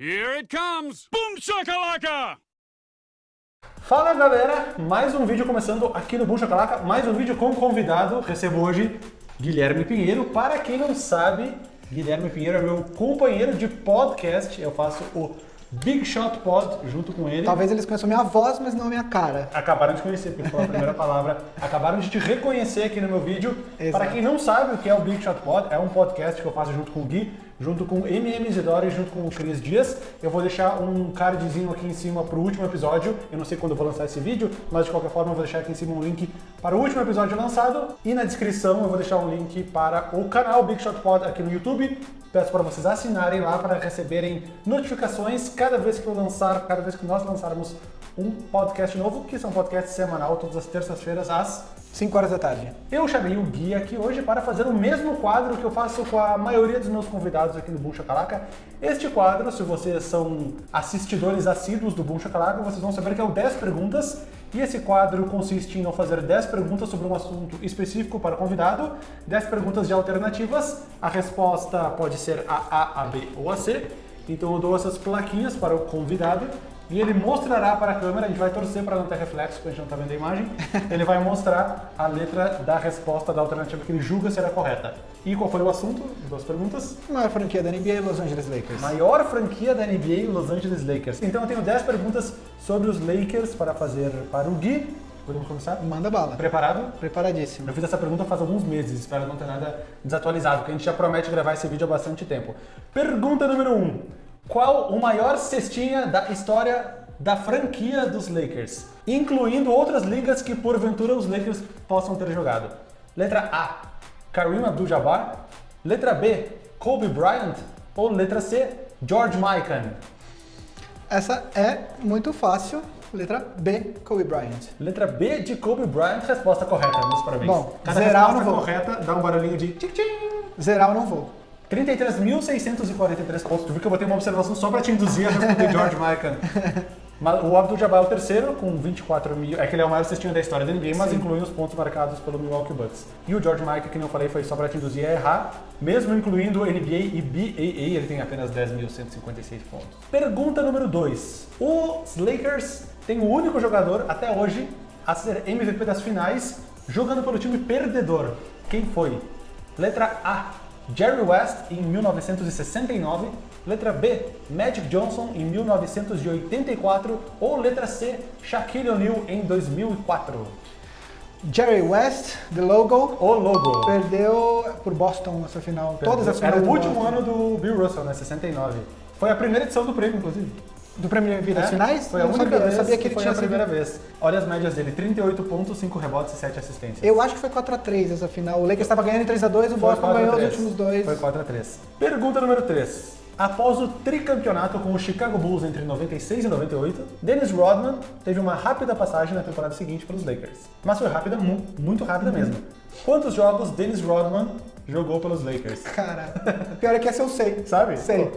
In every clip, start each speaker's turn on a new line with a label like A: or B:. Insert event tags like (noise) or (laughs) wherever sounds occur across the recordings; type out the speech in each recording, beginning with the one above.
A: Here it comes! Boom shakalaka!
B: Fala galera, mais um vídeo começando aqui no Boom Chacalaca, mais um vídeo com convidado. Recebo hoje Guilherme Pinheiro. Para quem não sabe, Guilherme Pinheiro é meu companheiro de podcast. Eu faço o Big Shot Pod junto com ele.
C: Talvez eles conheçam minha voz, mas não a minha cara.
B: Acabaram de conhecer, porque foi a primeira (laughs) palavra. Acabaram de te reconhecer aqui no meu vídeo.
C: Exato.
B: Para quem não sabe o que é o Big Shot Pod, é um podcast que eu faço junto com o Gui, junto com MM Isidoro e junto com o Cris Dias. Eu vou deixar um cardzinho aqui em cima para o último episódio. Eu não sei quando eu vou lançar esse vídeo, mas de qualquer forma eu vou deixar aqui em cima um link para o último episódio lançado. E na descrição eu vou deixar um link para o canal Big Shot Pod aqui no YouTube. Peço para vocês assinarem lá para receberem notificações cada vez que eu lançar, cada vez que nós lançarmos um podcast novo, que são podcasts semanal, todas as terças-feiras às
C: 5 horas da tarde.
B: eu chamei o Gui aqui hoje para fazer o mesmo quadro que eu faço com a maioria dos meus convidados aqui no Boom Chacalaca. Este quadro, se vocês são assistidores assíduos do Boom Chacalaca, vocês vão saber que é o 10 perguntas. E esse quadro consiste em eu fazer 10 perguntas sobre um assunto específico para o convidado, 10 perguntas de alternativas. A resposta pode ser a A, a B ou a C. Então eu dou essas plaquinhas para o convidado e ele mostrará para a câmera, a gente vai torcer para não ter reflexo, porque a gente não está vendo a imagem, ele vai mostrar a letra da resposta da alternativa que ele julga ser a correta. E qual foi o assunto? Duas perguntas.
C: Maior franquia da NBA, Los Angeles Lakers.
B: Maior franquia da NBA, Los Angeles Lakers. Então eu tenho 10 perguntas sobre os Lakers para fazer para o Gui. Podemos começar?
C: Manda bala.
B: Preparado?
C: Preparadíssimo.
B: Eu fiz essa pergunta faz alguns meses, espero não ter nada desatualizado, porque a gente já promete gravar esse vídeo há bastante tempo. Pergunta número 1. Um. Qual o maior cestinha da história da franquia dos Lakers? Incluindo outras ligas que porventura os Lakers possam ter jogado. Letra A, Kareem Abdul-Jabbar. Letra B, Kobe Bryant. Ou letra C, George Mikan.
C: Essa é muito fácil. Letra B, Kobe Bryant.
B: Letra B de Kobe Bryant, resposta correta. Meus parabéns.
C: Bom,
B: Cada
C: zerar
B: resposta
C: não vou.
B: correta dá um barulhinho de tchim-tchim.
C: Zerar eu não vou.
B: 33.643 pontos. Tu viu que eu botei uma observação só pra te induzir a responder (laughs) George. Mas O Abdul-Jabbar é o terceiro, com 24 mil. É que ele é o maior cestinho da história da NBA, mas
C: Sim.
B: inclui os pontos marcados pelo Milwaukee Bucks. E o George Mikan, que eu falei, foi só pra te induzir a errar. Mesmo incluindo NBA e BAA, ele tem apenas 10.156 pontos. Pergunta número 2. Os Lakers têm o único jogador, até hoje, a ser MVP das finais, jogando pelo time perdedor. Quem foi? Letra A, Jerry West em 1969. Letra B, Magic Johnson em 1984. Ou letra C, Shaquille O'Neal em 2004.
C: Jerry West, The Logo,
B: O logo.
C: perdeu por Boston nessa final. Todas as
B: Era o último
C: Boston.
B: ano do Bill Russell, né? 69. Foi a primeira edição do prêmio, inclusive.
C: Do prêmio MVP das
B: É,
C: finais?
B: Foi a única
C: sabia,
B: vez
C: eu sabia que ele
B: foi
C: tinha
B: a primeira
C: sido-
B: vez. Olha as médias dele, 38 pontos, 5 rebotes e 7 assistências.
C: Eu acho que foi 4x3 essa final. O Lakers estava ganhando em 3x2, o Boston
B: 4 a
C: ganhou os
B: 3.
C: últimos dois.
B: Foi 4 a 3. Pergunta número 3. Após o tricampeonato com o Chicago Bulls entre 96 e 98, Dennis Rodman teve uma rápida passagem na temporada seguinte pelos Lakers. Mas foi rápida, mu- muito rápida mesmo. Quantos jogos Dennis Rodman jogou pelos Lakers?
C: Cara, pior é que essa eu sei.
B: Sabe?
C: Sei.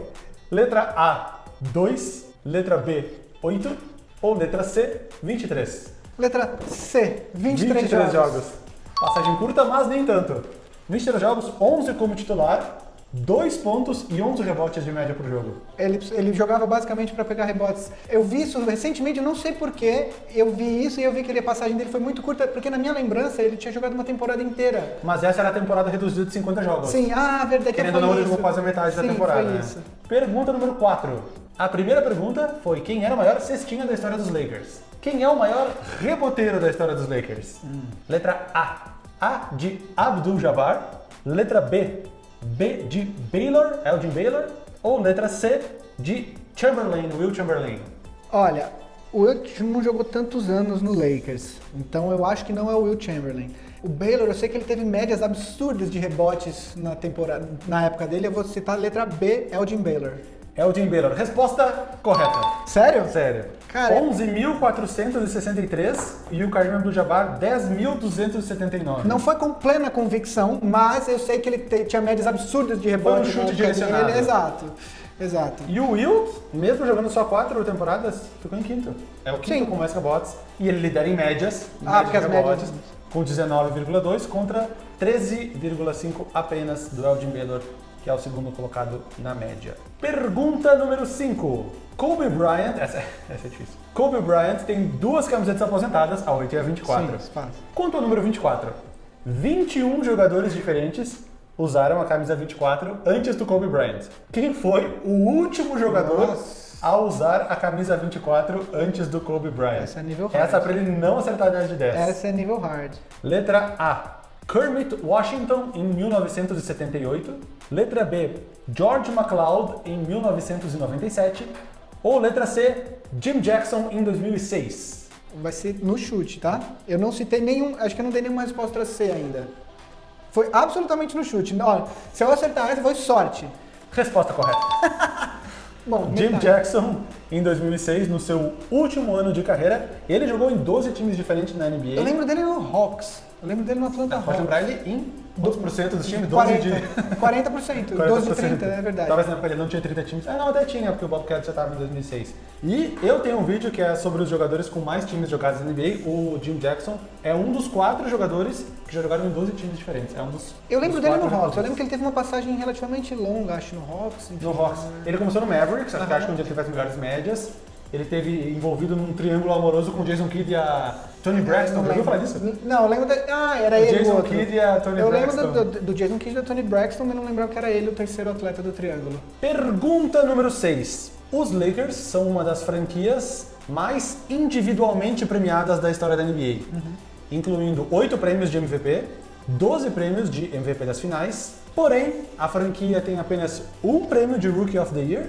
B: Letra A, 2. Letra B, 8. Ou letra C, 23.
C: Letra C, 23,
B: 23
C: jogos.
B: jogos. Passagem curta, mas nem tanto. 23 jogos, 11 como titular, 2 pontos e 11 rebotes de média por jogo.
C: Ele, ele jogava basicamente para pegar rebotes. Eu vi isso recentemente, não sei porquê, eu vi isso e eu vi que a passagem dele foi muito curta, porque na minha lembrança ele tinha jogado uma temporada inteira.
B: Mas essa era a temporada reduzida de 50 jogos.
C: Sim, ah, verdade.
B: Querendo ou não, ele jogou quase a metade da
C: Sim,
B: temporada.
C: Foi
B: né?
C: isso.
B: Pergunta número 4. A primeira pergunta foi quem era o maior cestinha da história dos Lakers? Quem é o maior reboteiro da história dos Lakers?
C: Hum.
B: Letra A. A de Abdul-Jabbar. Letra B. B de Baylor, Elgin Baylor. Ou letra C de Chamberlain, Will Chamberlain.
C: Olha, o Will não jogou tantos anos no Lakers, então eu acho que não é o Will Chamberlain. O Baylor, eu sei que ele teve médias absurdas de rebotes na temporada, na época dele. Eu vou citar a letra B, Elgin Baylor.
B: Elgin Baylor. Resposta correta.
C: Sério?
B: Sério.
C: Cara,
B: 11.463 e o Kareem Abdul-Jabbar 10.279.
C: Não foi com plena convicção, mas eu sei que ele te- tinha médias absurdas de rebote.
B: chute
C: na época
B: direcionado.
C: dele. Exato, exato.
B: E o Will, mesmo jogando só quatro temporadas, ficou em quinto. É o quinto
C: Sim.
B: com mais rebotes. E ele lidera em médias. em
C: Ah, porque as
B: rebotes,
C: médias-
B: Com 19,2 contra 13,5 apenas do Elgin Baylor que é o segundo colocado na média. Pergunta número 5. Kobe Bryant, essa, (laughs) essa é difícil. Kobe Bryant tem duas camisetas aposentadas, a 8 e a 24.
C: Sim, fácil.
B: Quanto ao número 24? 21 jogadores diferentes usaram a camisa 24 antes do Kobe Bryant. Quem foi o último jogador
C: Nossa.
B: a usar a camisa 24 antes do Kobe Bryant?
C: Essa é nível hard.
B: Essa pra ele não acertar 10 de 10.
C: Essa é nível hard.
B: Letra A. Kermit Washington em 1978. Letra B. George McLeod em 1997. Ou letra C. Jim Jackson em 2006.
C: Vai ser no chute, tá? Eu não citei nenhum. Acho que eu não dei nenhuma resposta C ainda. Foi absolutamente no chute. Ó, se eu acertar essa, foi sorte.
B: Resposta correta. (laughs)
C: Bom,
B: Jim
C: metade.
B: Jackson, em 2006, no seu último ano de carreira, ele jogou em 12 times diferentes na NBA.
C: Eu lembro dele no Hawks. Eu lembro dele no Atlanta
B: Pode
C: Hawks.
B: lembrar ele em quantos por cento dos times? 12
C: 40,
B: de...
C: 40%, 12 de 30, é verdade.
B: Talvez na época ele não tinha 30 times. Ah, não, até tinha, porque o Bobcat já estava em 2006. E eu tenho um vídeo que é sobre os jogadores com mais times jogados na NBA. O Jim Jackson é um dos quatro jogadores que já jogaram em 12 times diferentes. É um dos
C: Eu lembro
B: dos
C: dele no Hawks. Eu lembro que ele teve uma passagem relativamente longa, acho, no Hawks. enfim.
B: No Hawks. Ele começou no Mavericks, acho que onde ele faz melhores médias. Ele teve envolvido num triângulo amoroso com o Jason Kidd e a Tony Braxton. Já ouviu falar disso?
C: Não, eu lembro da... Ah, era
B: O
C: ele o
B: Jason
C: outro.
B: Kidd e a Tony
C: eu
B: Braxton.
C: lembro do, do- Jason Kidd e da Tony Braxton, mas não lembrava que era ele o terceiro atleta do triângulo.
B: Pergunta número 6. Os Lakers são uma das franquias mais individualmente premiadas da história da NBA, incluindo 8 prêmios de MVP, 12 prêmios de MVP das finais. Porém, a franquia tem apenas um prêmio de Rookie of the Year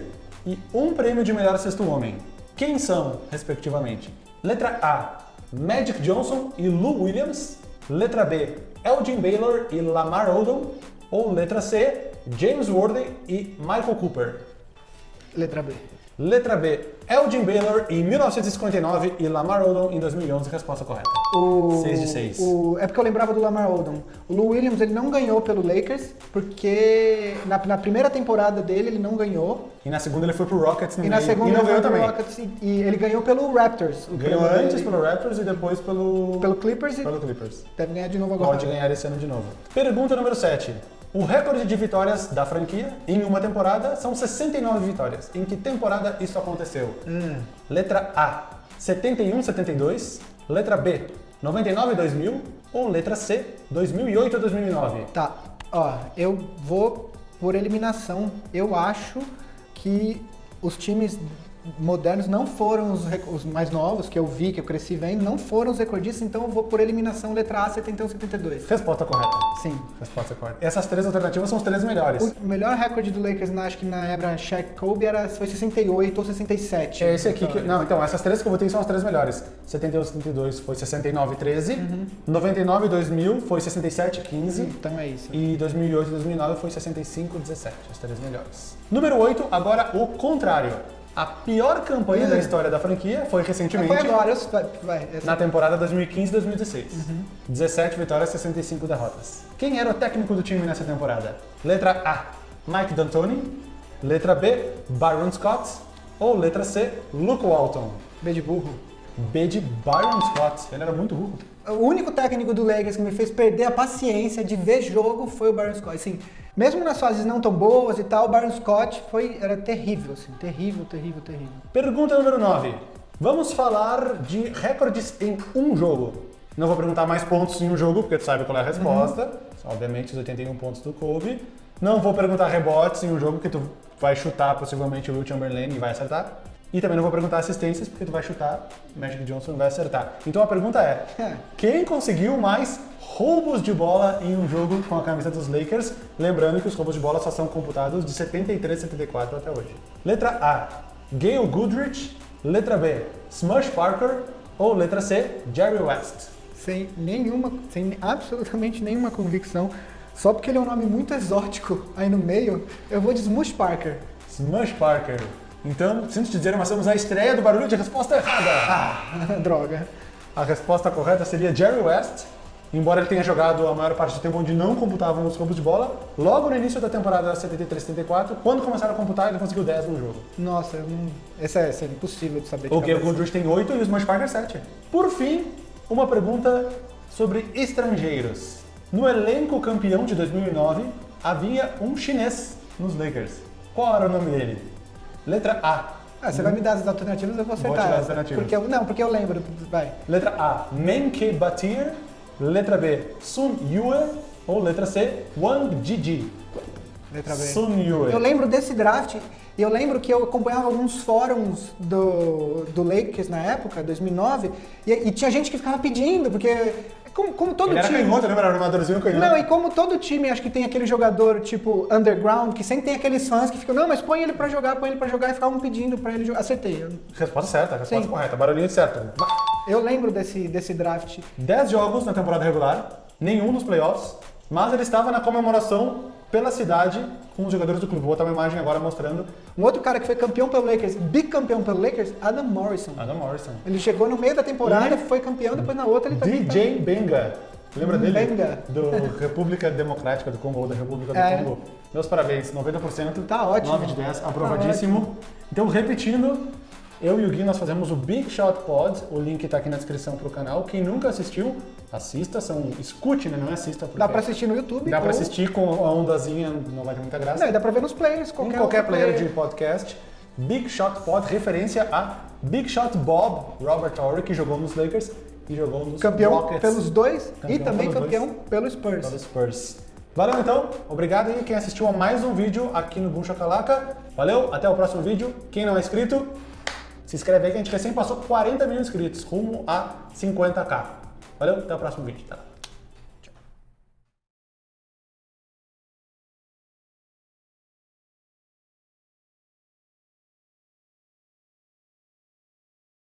B: e um prêmio de melhor sexto homem. Quem são, respectivamente? Letra A, Magic Johnson e Lou Williams. Letra B, Elgin Baylor e Lamar Odom. Ou letra C, James Worthy e Michael Cooper.
C: Letra B.
B: Letra B, Elgin Baylor em 1959 e Lamar Odom em 2011. Resposta correta.
C: O,
B: 6 de 6.
C: o- é porque eu lembrava do Lamar Odom. O Lou Williams ele não ganhou pelo Lakers, porque na, na primeira temporada dele ele não ganhou.
B: E na segunda ele foi pro Rockets no
C: E na
B: meio.
C: segunda
B: e não
C: ele
B: ganhou também.
C: Rockets e, e ele ganhou pelo Raptors.
B: Ganhou antes
C: dele.
B: pelo Raptors e depois pelo,
C: pelo Clippers e
B: pelo Clippers.
C: deve ganhar de novo agora.
B: Pode ganhar esse ano de novo. Pergunta número 7. O recorde de vitórias da franquia em uma temporada são 69 vitórias. Em que temporada isso aconteceu?
C: Hum.
B: Letra A, 71-72. Letra B, 99-2000. Ou letra C, 2008-2009.
C: Tá, ó, eu vou por eliminação. Eu acho que os times modernos não foram os, os mais novos, que eu vi, que eu cresci vendo, não foram os recordistas, então eu vou por eliminação letra A, 71, 72.
B: Resposta correta.
C: Sim.
B: Resposta correta. Essas três alternativas são os três melhores.
C: O melhor recorde do Lakers, na- acho que na era Shaq Kobe, era, foi 68 ou 67.
B: É esse aqui que. Não, então, essas três que eu botei são as três melhores. 71, 72 foi 69, 13. 99 2000 foi 67, 15.
C: Então é isso.
B: E 2008 e 2009 foi 65, 17. As três melhores. Número 8, agora o contrário. A pior campanha da história da franquia foi recentemente.
C: Foi agora, eu, vai, vai, essa-
B: Na temporada 2015-2016.
C: Uhum.
B: 17 vitórias, 65 derrotas. Quem era o técnico do time nessa temporada? Letra A, Mike D'Antoni. Letra B, Byron Scott. Ou letra C, Luke Walton.
C: B de burro.
B: B de Byron Scott. Ele era muito burro.
C: O único técnico do Lakers que me fez perder a paciência de ver jogo foi o Byron Scott. Assim, mesmo nas fases não tão boas e tal, o Byron Scott foi, era terrível, assim, terrível, terrível, terrível.
B: Pergunta número 9. Vamos falar de recordes em um jogo. Não vou perguntar mais pontos em um jogo, porque tu sabe qual é a resposta. São, Obviamente, os 81 pontos do Kobe. Não vou perguntar rebotes em um jogo, porque tu vai chutar possivelmente o Will Chamberlain e vai acertar. E também não vou perguntar assistências, porque tu vai chutar Magic Johnson vai acertar. Então a pergunta é, quem conseguiu mais roubos de bola em um jogo com a camisa dos Lakers? Lembrando que os roubos de bola só são computados de 73 e 74 até hoje. Letra A, Gail Goodrich. Letra B, Smush Parker. Ou letra C, Jerry West.
C: Sem nenhuma, sem absolutamente nenhuma convicção, só porque ele é um nome muito exótico aí no meio, eu vou de Smush Parker.
B: Smush Parker. Então, sinto te dizer, nós temos a estreia do barulho de resposta errada.
C: Ah, (laughs) droga.
B: A resposta correta seria Jerry West, embora ele tenha jogado a maior parte do tempo onde não computavam os roubos de bola. Logo no início da temporada 73-74, quando começaram a computar, ele conseguiu 10 no jogo.
C: Nossa, não... essa, é, essa é impossível de saber.
B: O
C: cabeça.
B: Goodrich tem 8 e o Smush Parker 7. Por fim, uma pergunta sobre estrangeiros. No elenco campeão de 2009, havia um chinês. nos Lakers. Qual era o nome dele? Letra A.
C: Ah, você vai me dar as alternativas, eu vou
B: Vou
C: acertar.
B: te dar as alternativas.
C: Porque eu, não, porque eu lembro. Vai.
B: Letra A, Menke Batir. Letra B, Sun Yue. Ou letra C, Wang Jiji.
C: Letra B.
B: Sun Yue.
C: Eu lembro desse draft e eu lembro que eu acompanhava alguns fóruns do, do Lakers na época, 2009, e, e tinha gente que ficava pedindo, porque como, como todo
B: Ele era
C: time...
B: canhoto, lembra? Era armadorzinho canhoto.
C: Não, e como todo time, acho que tem aquele jogador tipo underground, que sempre tem aqueles fãs que ficam, não, mas põe ele pra jogar, põe ele pra jogar, e ficavam pedindo pra ele jogar. Acertei.
B: Resposta certa, resposta
C: Sim.
B: correta. Barulhinho certo.
C: eu lembro desse, desse draft.
B: 10 jogos na temporada regular, nenhum nos playoffs, mas ele estava na comemoração pela cidade com os jogadores do clube. Vou botar uma imagem agora mostrando
C: Um outro cara que foi campeão pelo Lakers, bicampeão pelo Lakers, Adam Morrison.
B: Adam Morrison.
C: Ele chegou no meio da temporada,
B: E-
C: foi campeão, depois na outra ele também
B: DJ Benga. Lembra dele?
C: Benga.
B: Do República Democrática do Congo, ou da República do
C: É.
B: Congo. Meus parabéns, 90%.
C: Tá ótimo.
B: 9 de 10, aprovadíssimo. então, repetindo, eu e o Gui, nós fazemos o Big Shot Pod. O link tá aqui na descrição pro canal. Quem nunca assistiu, assista. São, escute, né? Não é assista.
C: Dá pra assistir no YouTube.
B: Dá pra
C: ou-
B: assistir com a ondazinha, não vai ter muita graça.
C: Não, e dá pra ver nos players,
B: em
C: qualquer,
B: qualquer
C: outro
B: player de podcast. Big Shot Pod, referência a Big Shot Bob, Robert Horry, que jogou nos Lakers e jogou nos
C: Campeão
B: Rockets.
C: pelos dois e
B: Campeão
C: também
B: pelos
C: campeão
B: dois.
C: pelo Spurs.
B: Pelos Spurs. Valeu então, obrigado aí quem assistiu a mais um vídeo aqui no Boom Chacalaca. Valeu, até o próximo vídeo. Quem não é inscrito, se inscreve aí que a gente recém passou 40 mil inscritos, rumo a 50k. Valeu, até o próximo vídeo. Tá?